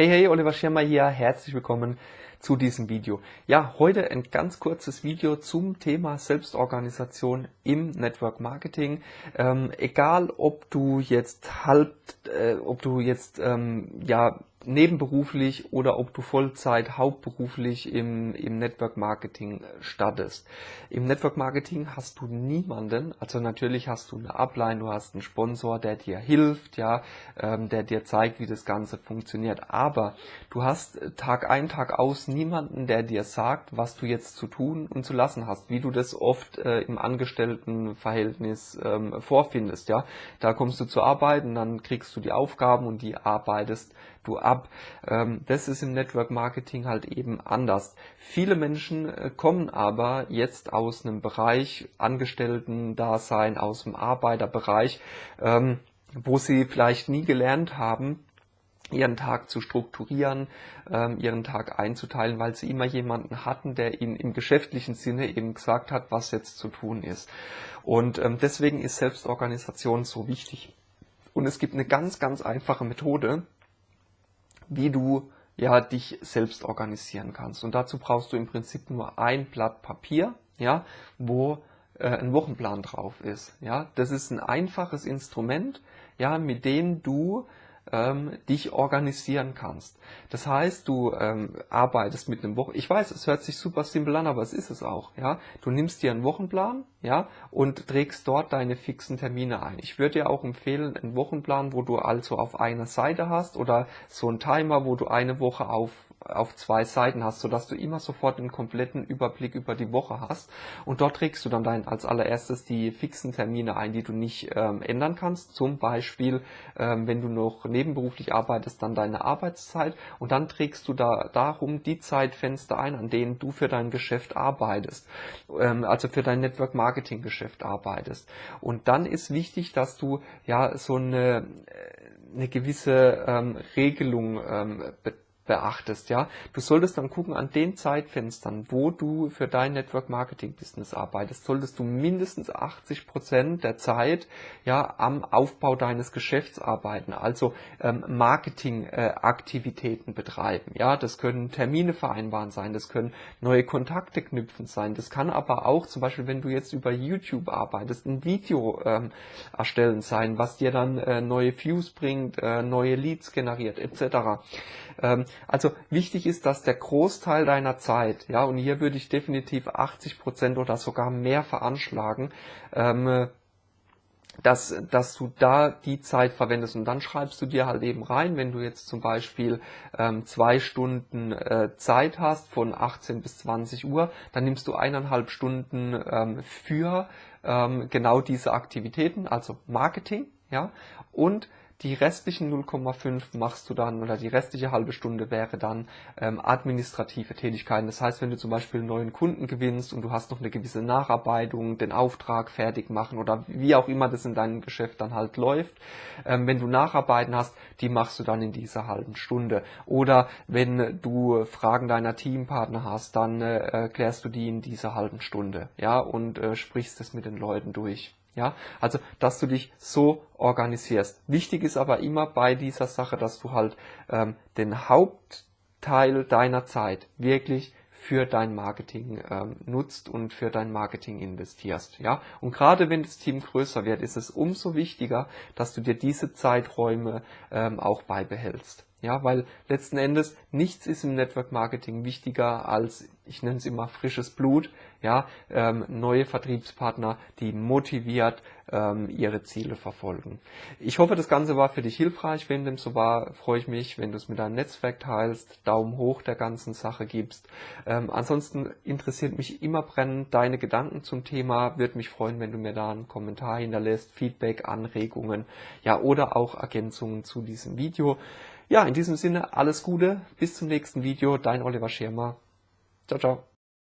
Hey, hey, Oliver Schirmer hier. Herzlich willkommen zu diesem Video. Ja, heute ein ganz kurzes Video zum Thema Selbstorganisation im Network Marketing. Ähm, egal, ob du jetzt halb, äh, ob du jetzt ähm, ja nebenberuflich oder ob du Vollzeit hauptberuflich im, im Network Marketing startest. Im Network Marketing hast du niemanden, also natürlich hast du eine Upline, du hast einen Sponsor, der dir hilft, ja, ähm, der dir zeigt, wie das Ganze funktioniert. Aber du hast Tag ein, Tag aus niemanden, der dir sagt, was du jetzt zu tun und zu lassen hast, wie du das oft äh, im Angestelltenverhältnis ähm, vorfindest, ja. Da kommst du zur Arbeit und dann kriegst du die Aufgaben und die arbeitest du ab. Ähm, das ist im Network Marketing halt eben anders. Viele Menschen äh, kommen aber jetzt aus einem Bereich Angestellten-Dasein, aus dem Arbeiterbereich, ähm, wo sie vielleicht nie gelernt haben, ihren Tag zu strukturieren, ähm, ihren Tag einzuteilen, weil sie immer jemanden hatten, der ihnen im geschäftlichen Sinne eben gesagt hat, was jetzt zu tun ist. Und ähm, deswegen ist Selbstorganisation so wichtig. Und es gibt eine ganz, ganz einfache Methode, wie du ja dich selbst organisieren kannst. Und dazu brauchst du im Prinzip nur ein Blatt Papier, ja, wo äh, ein Wochenplan drauf ist. Ja, das ist ein einfaches Instrument, ja, mit dem du ähm, dich organisieren kannst. Das heißt, du ähm, arbeitest mit einem Wochen. Ich weiß, es hört sich super simpel an, aber es ist es auch. Ja, du nimmst dir einen Wochenplan, ja, und trägst dort deine fixen Termine ein. Ich würde dir auch empfehlen, einen Wochenplan, wo du also auf einer Seite hast oder so einen Timer, wo du eine Woche auf auf zwei Seiten hast, sodass du immer sofort einen kompletten Überblick über die Woche hast. Und dort trägst du dann dein, als allererstes die fixen Termine ein, die du nicht ähm, ändern kannst. Zum Beispiel, ähm, wenn du noch nebenberuflich arbeitest, dann deine Arbeitszeit. Und dann trägst du da darum die Zeitfenster ein, an denen du für dein Geschäft arbeitest. Ähm, also für dein Network Marketing Geschäft arbeitest. Und dann ist wichtig, dass du ja so eine, äh, eine gewisse ähm, Regelung ähm, beachtest, ja. Du solltest dann gucken, an den Zeitfenstern, wo du für dein Network Marketing Business arbeitest, solltest du mindestens 80 Prozent der Zeit, ja, am Aufbau deines Geschäfts arbeiten, also ähm, Marketing-Aktivitäten äh, betreiben, ja. Das können Termine vereinbaren sein, das können neue Kontakte knüpfen sein, das kann aber auch zum Beispiel, wenn du jetzt über YouTube arbeitest, ein Video ähm, erstellen sein, was dir dann äh, neue Views bringt, äh, neue Leads generiert, etc. Ähm, also wichtig ist, dass der Großteil deiner Zeit, ja, und hier würde ich definitiv 80 Prozent oder sogar mehr veranschlagen, ähm, dass, dass du da die Zeit verwendest. Und dann schreibst du dir halt eben rein, wenn du jetzt zum Beispiel ähm, zwei Stunden äh, Zeit hast von 18 bis 20 Uhr, dann nimmst du eineinhalb Stunden ähm, für ähm, genau diese Aktivitäten, also Marketing, ja, und die restlichen 0,5 machst du dann, oder die restliche halbe Stunde wäre dann ähm, administrative Tätigkeiten. Das heißt, wenn du zum Beispiel einen neuen Kunden gewinnst und du hast noch eine gewisse Nacharbeitung, den Auftrag fertig machen oder wie auch immer das in deinem Geschäft dann halt läuft, ähm, wenn du Nacharbeiten hast, die machst du dann in dieser halben Stunde. Oder wenn du Fragen deiner Teampartner hast, dann äh, klärst du die in dieser halben Stunde, ja, und äh, sprichst es mit den Leuten durch. Ja, also, dass du dich so organisierst. Wichtig ist aber immer bei dieser Sache, dass du halt ähm, den Hauptteil deiner Zeit wirklich für dein Marketing ähm, nutzt und für dein Marketing investierst. Ja, und gerade wenn das Team größer wird, ist es umso wichtiger, dass du dir diese Zeiträume ähm, auch beibehältst. Ja, weil letzten Endes nichts ist im Network Marketing wichtiger als, ich nenne es immer frisches Blut, ja, ähm, neue Vertriebspartner, die motiviert ähm, ihre Ziele verfolgen. Ich hoffe, das Ganze war für dich hilfreich. Wenn dem so war, freue ich mich, wenn du es mit deinem Netzwerk teilst, Daumen hoch der ganzen Sache gibst. Ähm, ansonsten interessiert mich immer brennend deine Gedanken zum Thema. Würde mich freuen, wenn du mir da einen Kommentar hinterlässt, Feedback, Anregungen, ja, oder auch Ergänzungen zu diesem Video. Ja, in diesem Sinne alles Gute, bis zum nächsten Video, dein Oliver Schirmer. Ciao, ciao.